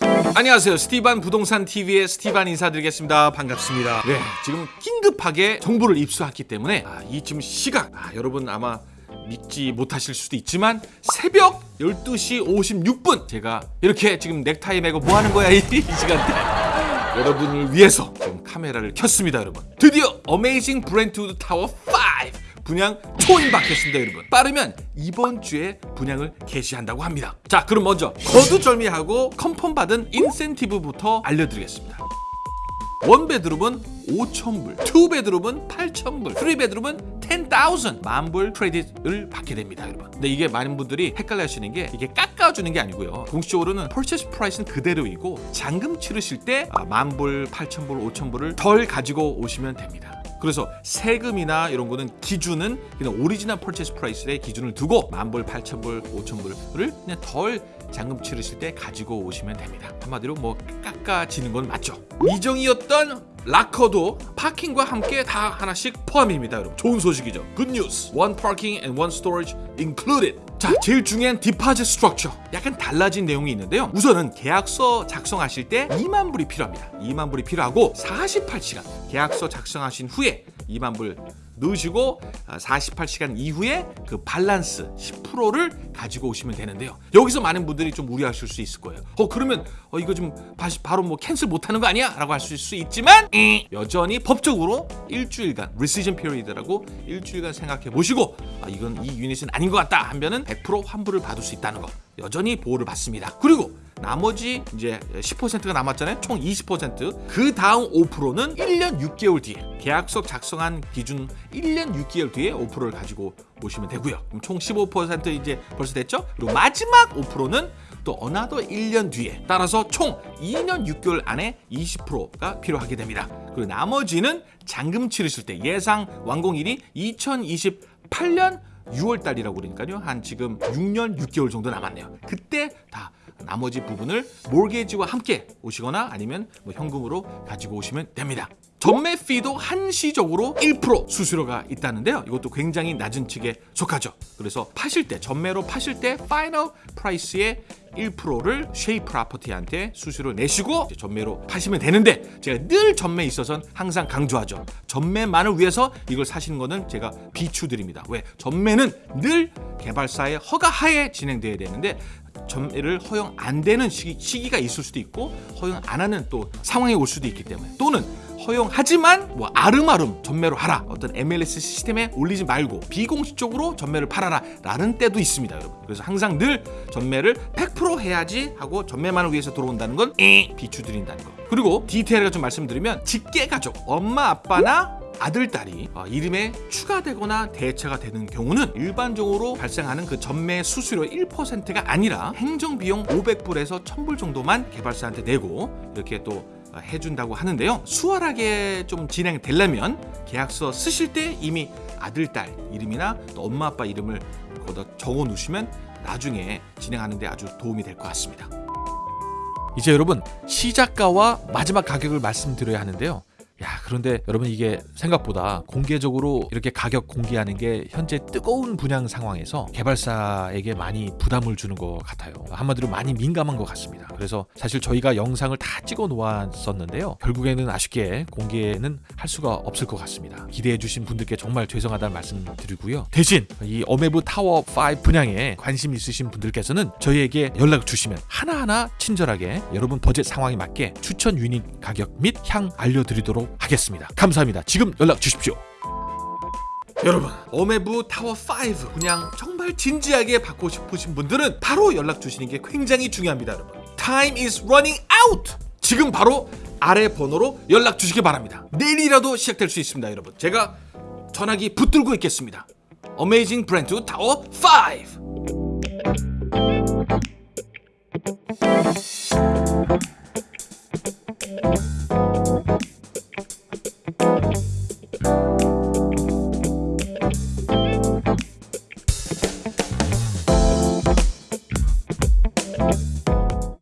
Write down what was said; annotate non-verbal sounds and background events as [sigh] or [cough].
안녕하세요. 스티반 부동산 TV의 스티반 인사드리겠습니다. 반갑습니다. 네 지금 긴급하게 정보를 입수했기 때문에 아, 이 지금 시각 아, 여러분 아마 믿지 못하실 수도 있지만 새벽 12시 56분 제가 이렇게 지금 넥타이 매고 뭐 하는 거야 이, [laughs] 이 시간대. 여러분을 위해서 지금 카메라를 켰습니다 여러분. 드디어 Amazing Brentwood Tower 5 분양 초임박했습니다 여러분 빠르면 이번 주에 분양을 개시한다고 합니다 자 그럼 먼저 거두절미하고 confirm 받은 인센티브부터 알려드리겠습니다 one bedroom은 5,000불, two bedroom은 8,000불, three bedroom은 10,000 만불 credit을 받게 됩니다, 여러분. 근데 이게 많은 분들이 헷갈려 하시는 게 이게 깎아주는 게 아니고요. 공식적으로는 purchase price는 그대로이고 잔금 치르실 때 아, 만불, 8,000불, 5,000불을 덜 가지고 오시면 됩니다. 그래서 세금이나 이런 거는 기준은 그냥 original purchase price의 기준을 두고 만불, 8천불, 5천불을 그냥 덜 잔금 치르실 때 가지고 오시면 됩니다. 한마디로 뭐 깎아지는 건 맞죠. 미정이었던 locker도 parking과 함께 다 하나씩 포함입니다 여러분. 좋은 소식이죠. Good news. One parking and one storage included. 자 제일 중요한 deposit structure 약간 달라진 내용이 있는데요. 우선은 계약서 작성하실 때 2만 불이 필요합니다. 2만 불이 필요하고 48시간. 계약서 작성하신 후에 2만 불 넣으시고 48시간 아, 이후에 그 밸런스 10%를 가지고 오시면 되는데요. 여기서 많은 분들이 좀 우려하실 수 있을 거예요. 어 그러면 어, 이거 좀 바로 뭐 캔슬 못하는 거 아니야? 라고 하실 수 있지만 여전히 법적으로 일주일간 리시전 피리드라고 일주일간 생각해 보시고 아, 이건 이 유닛은 아닌 것 같다 하면은 100% 환불을 받을 수 있다는 거 여전히 보호를 받습니다. 그리고 나머지 이제 10%가 남았잖아요. 총 20%. 그 다음 5%는 1년 6개월 뒤에 계약서 작성한 기준 1년 6개월 뒤에 5%를 가지고 오시면 되고요. 그럼 총 15% 이제 벌써 됐죠? 그리고 마지막 5%는 또 another 1년 뒤에 따라서 총 2년 6개월 안에 20%가 필요하게 됩니다. 그리고 나머지는 잔금 치르실 때 예상 완공일이 2028년 6월 달이라고 그러니까요. 한 지금 6년 6개월 정도 남았네요. 그때 다 나머지 부분을 몰게지와 함께 오시거나 아니면 뭐 현금으로 가지고 오시면 됩니다. 전매 피도 한시적으로 1% 수수료가 있다는데요. 이것도 굉장히 낮은 측에 속하죠. 그래서 파실 때 전매로 파실 때 final price의 1%를 쉐이 프라퍼티한테 수수료를 내시고 전매로 파시면 되는데 제가 늘 전매에 있어서는 항상 강조하죠. 전매만을 위해서 이걸 사시는 거는 제가 비추드립니다. 왜? 전매는 늘 개발사의 허가하에 진행돼야 되는데 전매를 허용 안 되는 시기, 시기가 있을 수도 있고 허용 안 하는 또 상황이 올 수도 있기 때문에 또는 허용하지만 뭐 아름아름 전매로 하라. 어떤 MLS 시스템에 올리지 말고 비공식적으로 전매를 팔아라 라는 때도 있습니다 여러분. 그래서 항상 늘 전매를 100% 해야지 하고 전매만을 위해서 들어온다는 건 비추드린다는 거. 그리고 디테일을 좀 말씀드리면 직계 가족 엄마 아빠나 아들, 딸이 어, 이름에 추가되거나 대체가 되는 경우는 일반적으로 발생하는 그 전매 수수료 1%가 아니라 행정비용 500불에서 1000불 정도만 개발사한테 내고 이렇게 또 어, 해준다고 하는데요. 수월하게 좀 진행되려면 계약서 쓰실 때 이미 아들, 딸 이름이나 또 엄마, 아빠 이름을 거기다 적어 놓으시면 나중에 진행하는 데 아주 도움이 될 것 같습니다. 이제 여러분 시작가와 마지막 가격을 말씀드려야 하는데요 야 그런데 여러분 이게 생각보다 공개적으로 이렇게 가격 공개하는 게 현재 뜨거운 분양 상황에서 개발사에게 많이 부담을 주는 것 같아요. 한마디로 많이 민감한 것 같습니다. 그래서 사실 저희가 영상을 다 찍어 놓았었는데요. 결국에는 아쉽게 공개는 할 수가 없을 것 같습니다. 기대해 주신 분들께 정말 죄송하다는 말씀 드리고요. 대신 이 어메브 타워 5 분양에 관심 있으신 분들께서는 저희에게 연락 주시면 하나하나 친절하게 여러분 버젯 상황에 맞게 추천 유닛 가격 및 향 알려드리도록 하겠습니다. 감사합니다. 지금 연락 주십시오. 여러분 어메부 타워 5 그냥 정말 진지하게 받고 싶으신 분들은 바로 연락 주시는 게 굉장히 중요합니다 여러분 Time is running out 지금 바로 아래 번호로 연락 주시기 바랍니다 내일이라도 시작될 수 있습니다 여러분 제가 전화기 붙들고 있겠습니다 Amazing Brentwood Tower 5